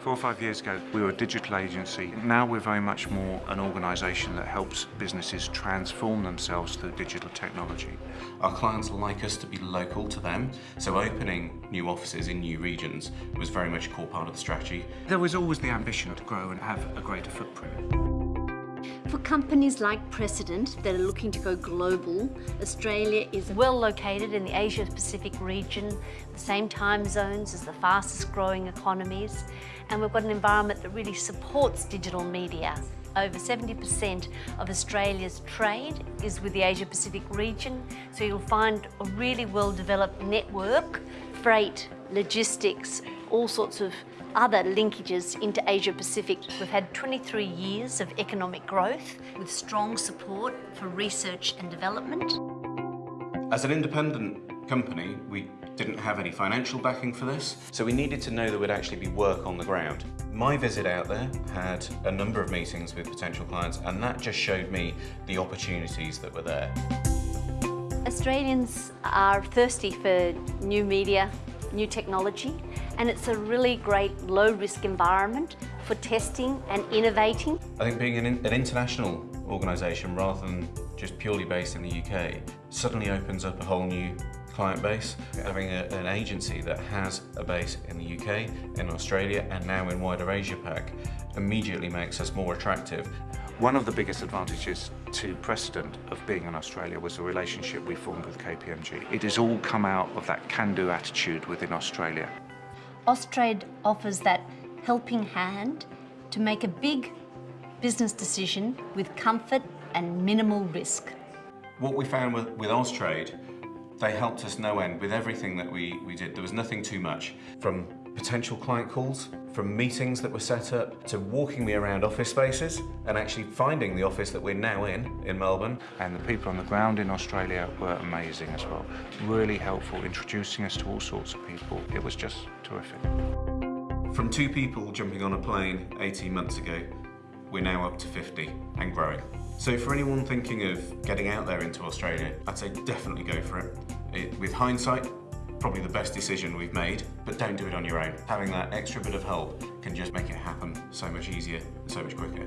Four or five years ago, we were a digital agency. Now we're very much more an organisation that helps businesses transform themselves through digital technology. Our clients like us to be local to them, so opening new offices in new regions was very much a core part of the strategy. There was always the ambition to grow and have a greater footprint. For companies like Precedent that are looking to go global, Australia is well located in the Asia Pacific region, the same time zones as the fastest growing economies, and we've got an environment that really supports digital media. Over 70% of Australia's trade is with the Asia Pacific region, so you'll find a really well developed network, freight, logistics, all sorts of other linkages into Asia Pacific. We've had 23 years of economic growth with strong support for research and development. As an independent company, we didn't have any financial backing for this, so we needed to know there would actually be work on the ground. My visit out there had a number of meetings with potential clients and that just showed me the opportunities that were there. Australians are thirsty for new media, new technology, and it's a really great low-risk environment for testing and innovating. I think being an, an international organisation rather than just purely based in the UK suddenly opens up a whole new client base. Having a, an agency that has a base in the UK, in Australia and now in wider Asia Pac immediately makes us more attractive. One of the biggest advantages to Precedent of being in Australia was the relationship we formed with KPMG. It has all come out of that can-do attitude within Australia. Austrade offers that helping hand to make a big business decision with comfort and minimal risk. What we found with, with Austrade, they helped us no end with everything that we, we did. There was nothing too much. From potential client calls, from meetings that were set up, to walking me around office spaces and actually finding the office that we're now in, in Melbourne. And the people on the ground in Australia were amazing as well. Really helpful, introducing us to all sorts of people. It was just terrific. From two people jumping on a plane 18 months ago, we're now up to 50 and growing. So for anyone thinking of getting out there into Australia, I'd say definitely go for it. it. With hindsight, probably the best decision we've made, but don't do it on your own. Having that extra bit of help can just make it happen so much easier, so much quicker.